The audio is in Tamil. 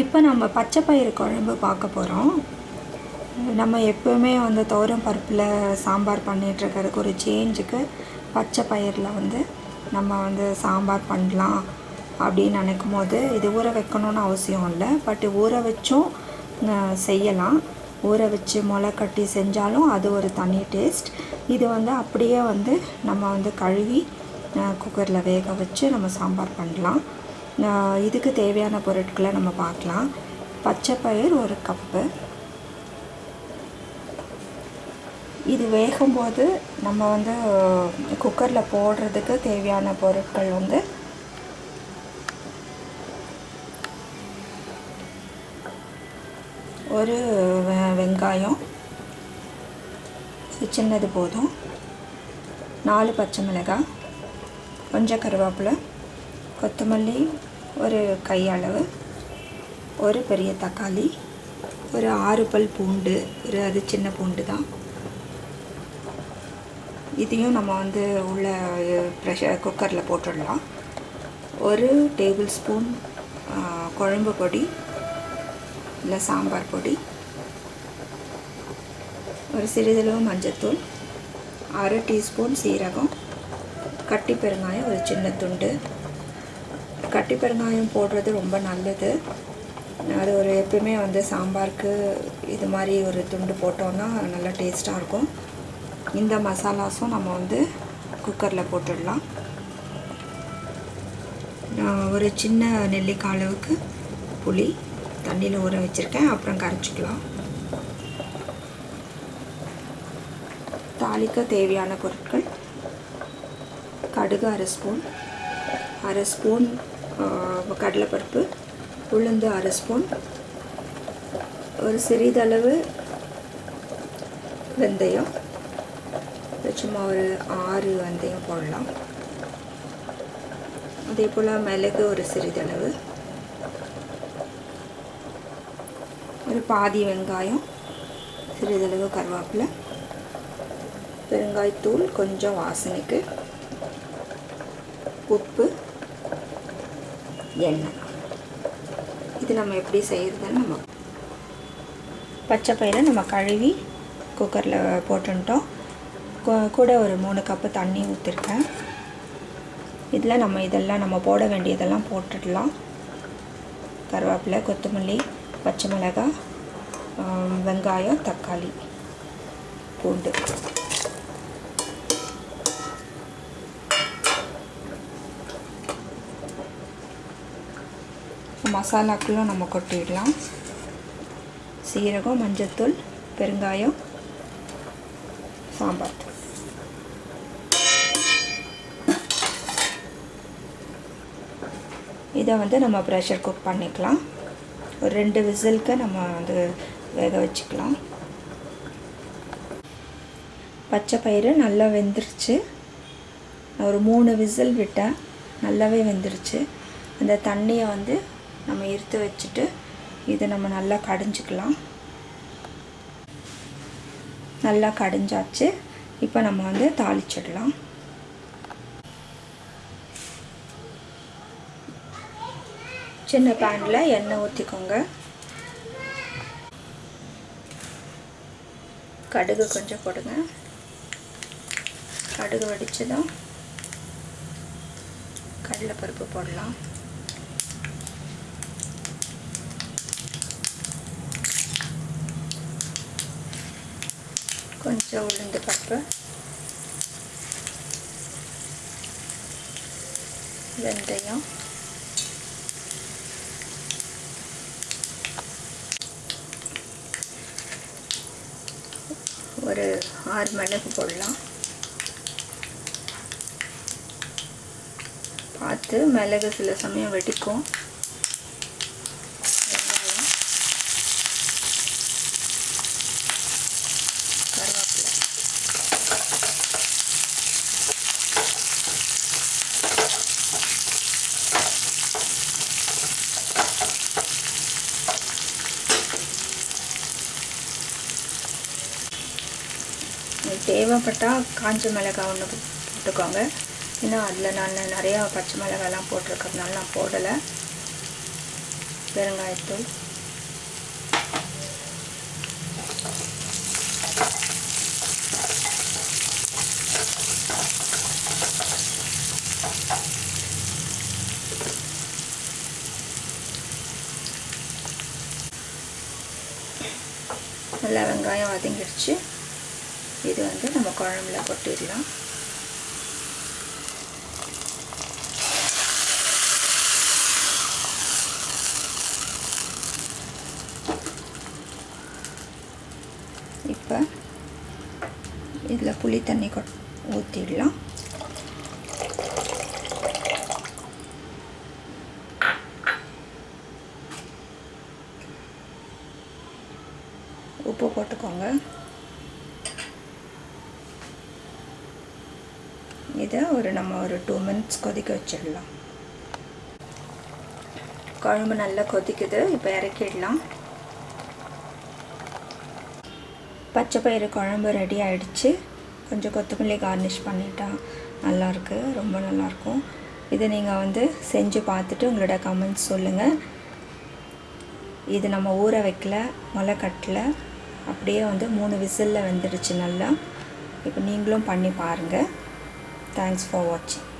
இப்போ நம்ம பச்சை பயிறு குழம்பு பார்க்க போகிறோம். நம்ம எப்போவுமே வந்து துவரம் பருப்பில் சாம்பார் பண்ணிகிட்ருக்கிறதுக்கு ஒரு சேஞ்சுக்கு பச்சை பயிரில் வந்து நம்ம வந்து சாம்பார் பண்ணலாம் அப்படின்னு நினைக்கும் போது இது ஊற வைக்கணும்னு அவசியம் இல்லை. பட் ஊற வச்சும் செய்யலாம். ஊற வச்சு முளை கட்டி செஞ்சாலும் அது ஒரு தனி டேஸ்ட் இது வந்து அப்படியே வந்து நம்ம வந்து கழுவி குக்கரில் வேக வச்சு நம்ம சாம்பார் பண்ணலாம். இதுக்கு தேவையான பொருட்களை நம்ம பார்க்கலாம். பச்சை பயிர் ஒரு கப்பு. இது வேகும்போது நம்ம வந்து குக்கரில் போடுறதுக்கு தேவையான பொருட்கள் வந்து ஒரு வெ- வெங்காயம். சின்னது போதும். நாலு பச்சை மிளகாய். கொஞ்சம் கருவேப்பிலை. கொத்தமல்லி. ஒரு கையளவு ஒரு பெரிய தக்காளி ஒரு ஆறு பல் பூண்டு ஒரு அது சின்ன பூண்டு தான். இதையும் நம்ம வந்து உள்ள ப்ரெஷர் குக்கரில் போட்டுடலாம். ஒரு டேபிள் ஸ்பூன் குழம்பு பொடி இல்லை சாம்பார் பொடி ஒரு சிறிதளவு மஞ்சத்தூள் அரை டீஸ்பூன் சீரகம் கட்டி பெருங்காயம் ஒரு சின்ன துண்டு கட்டி பெருங்காயம் போடுறது ரொம்ப நல்லது. அது ஒரு எப்பயுமே வந்து சாம்பாருக்கு இது மாதிரி ஒரு துண்டு போட்டோன்னா நல்லா டேஸ்ட்டாக இருக்கும். இந்த மசாலாஸும் நம்ம வந்து குக்கரில் போட்டுடலாம். நான் ஒரு சின்ன நெல்லிக்காய் அளவுக்கு புளி தண்ணியில் ஊற வச்சுருக்கேன். அப்புறம் கரைச்சிக்கலாம். தாளிக்க தேவையான பொருட்கள். கடுகு அரை ஸ்பூன். அரை ஸ்பூன் கடலைப்பருப்பு உளுந்து அரை ஸ்பூன் ஒரு சிறிதளவு வெந்தயம் சும்மா ஒரு ஆறு வெந்தயம் போடலாம். அதே போல் மிளகு ஒரு சிறிதளவு ஒரு பாதி வெங்காயம் சிறிதளவு கருவேப்பிலை பெருங்காய்த்தூள் கொஞ்சம் வாசனைக்கு உப்பு எண்ணெய் இது நம்ம எப்படி செய்கிறதுன்னு நம்ம பச்சை பயிரை நம்ம கழுவி குக்கரில் போட்டுட்டோம். கூட ஒரு மூணு கப்பு தண்ணி ஊற்றிருக்கேன் இதில் நம்ம இதெல்லாம் நம்ம போட வேண்டியதெல்லாம் போட்டுடலாம். கருவேப்பிலை கொத்தமல்லி பச்சை மிளகாய் வெங்காயம் தக்காளி பூண்டு. மசாலாக்களும் நம்ம கொட்டிடலாம். சீரகம் மஞ்சத்தூள் பெருங்காயம் சாம்பார். தூள் இதை வந்து நம்ம ப்ரெஷர் குக் பண்ணிக்கலாம். ஒரு ரெண்டு விசிலுக்கு நம்ம வந்து வேக வச்சுக்கலாம். பச்சை பயிறு நல்லா வெந்துருச்சு. ஒரு மூணு விசில் விட்டேன். நல்லாவே வெந்துருச்சு. அந்த தண்ணியை வந்து நம்ம எடுத்து வச்சுட்டு இதை நம்ம நல்லா கடைஞ்சிக்கலாம். நல்லா கடைஞ்சாச்சு. இப்போ நம்ம வந்து தாளிச்சிடலாம். சின்ன பேனில் எண்ணெய் ஊற்றிக்கோங்க கடுகு கொஞ்சம் போடுங்க. கடுகு வடித்து தான் கடலைப்பருப்பு போடலாம். கொஞ்சம் உளுந்து பருப்பு. வெந்தயம். ஒரு ஆறு மிளகு போடலாம். பார்த்து மிளகு சில சமயம் வெடிக்கும் வெங்காயம் கருவேப்பிலை உங்களுக்கு தேவைப்பட்டால் காஞ்ச மிளகாய் ஒன்று போட்டுக்கோங்க. ஏன்னா அதில் நான் நிறையா பச்சை மிளகாய்லாம் போட்டிருக்கிறதுனால நான் போடலை. பெருங்காயத்தூள். நல்லா வெங்காயம் வதங்கிடுச்சு இது வந்து நம்ம குழம்புல கொட்டிடலாம். இப்போ இதில் புளி தண்ணி கொ ஊற்றிடலாம் உப்பு போட்டுக்கோங்க. இதை ஒரு நம்ம ஒரு டூ மினிட்ஸ் கொதிக்க வச்சிடலாம். குழம்பு நல்லா கொதிக்குது இப்போ இறக்கிடலாம். பச்சை பயிறு குழம்பு ரெடி ஆகிடுச்சு கொஞ்சம் கொத்தமல்லி கார்னிஷ் பண்ணிட்டா நல்லாயிருக்கு ரொம்ப நல்லாயிருக்கும் இதை நீங்கள் வந்து செஞ்சு பார்த்துட்டு உங்களோட கமெண்ட்ஸ் சொல்லுங்கள் இது நம்ம ஊற வைக்கல முளை கட்டல அப்படியே வந்து மூணு விசிலில் வெந்துடுச்சு நல்லா. இப்போ நீங்களும் பண்ணி பாருங்கள் Thanks for watching.